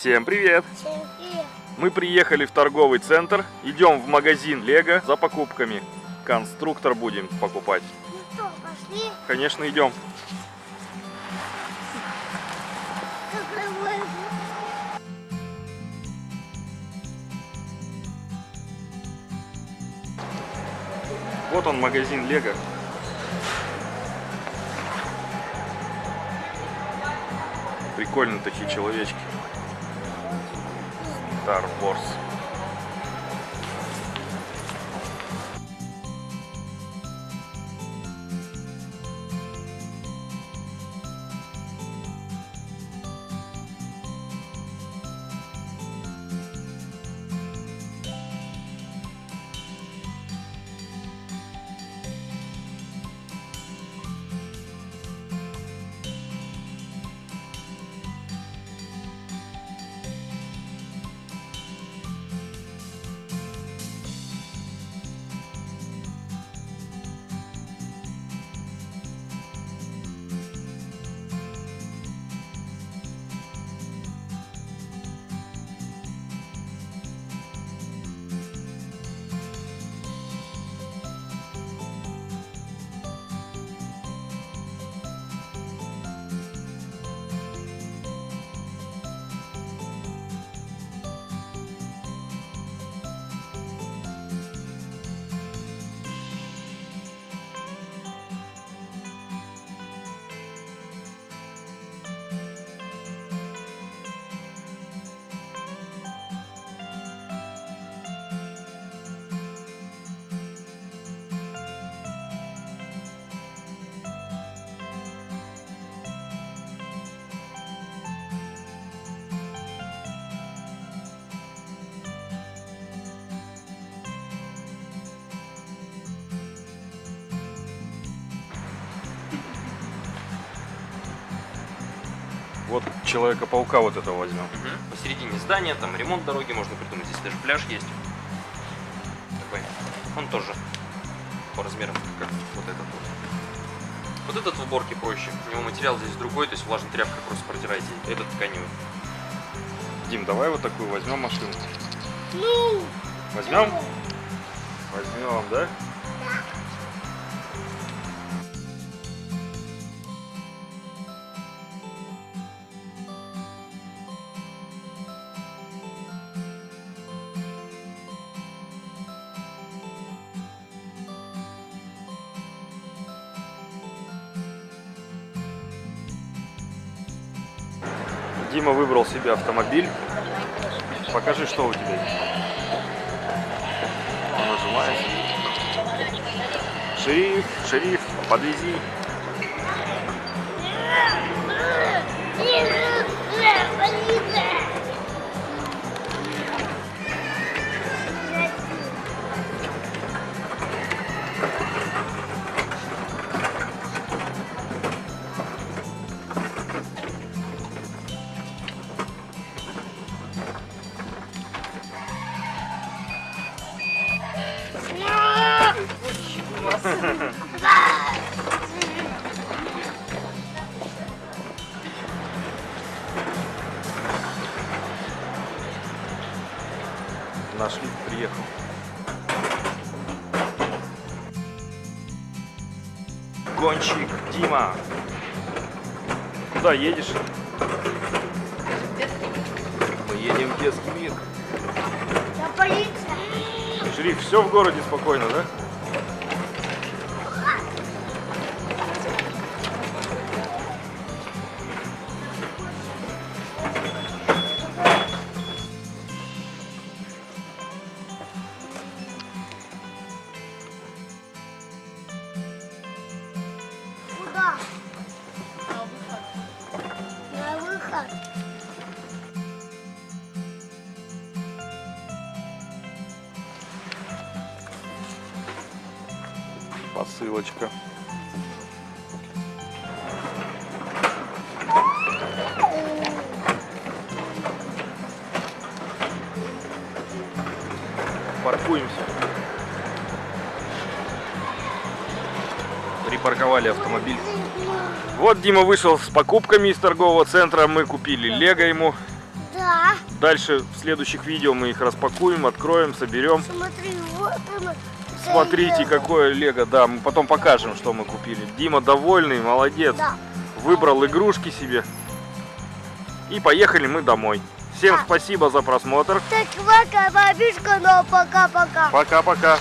Всем привет! Всем привет. Мы приехали в торговый центр, идем в магазин Лего за покупками. Конструктор будем покупать. Ну что, пошли? Конечно, идем. Вот он магазин Лего. Прикольно такие человечки. Star Wars. Вот Человека-паука вот этого возьмем. Мгм. Посередине здания, там ремонт дороги можно придумать, здесь даже пляж есть. Такой. Он тоже по размерам, как вот этот вот. Вот этот в уборке проще. У него материал здесь другой, то есть влажной тряпкой просто протирайте. Этот тканевый. Дим, давай вот такую возьмем машину. Ну, Возьмем? Возьмем, да? Дима выбрал себе автомобиль. Покажи, что у тебя есть. Он нажимает. Шериф, шериф, подвези. Нашли, приехал. Гонщик, Дима. Куда едешь? Мы едем в детский мир. Я полиция. Шериф, все в городе спокойно, да? Куда? На выход. Посылочка. Припарковали автомобиль. Вот Дима вышел с покупками из торгового центра. Мы купили лего ему. Да. Да. Дальше в следующих видео мы их распакуем, откроем, соберем. Смотри, вот оно. Смотрите, какое лего. Да, мы потом покажем, что мы купили. Дима довольный, молодец. Да. Выбрал игрушки себе. И поехали мы домой. Всем Да. спасибо за просмотр. Так, пока, бабушка, но пока-пока. Пока-пока.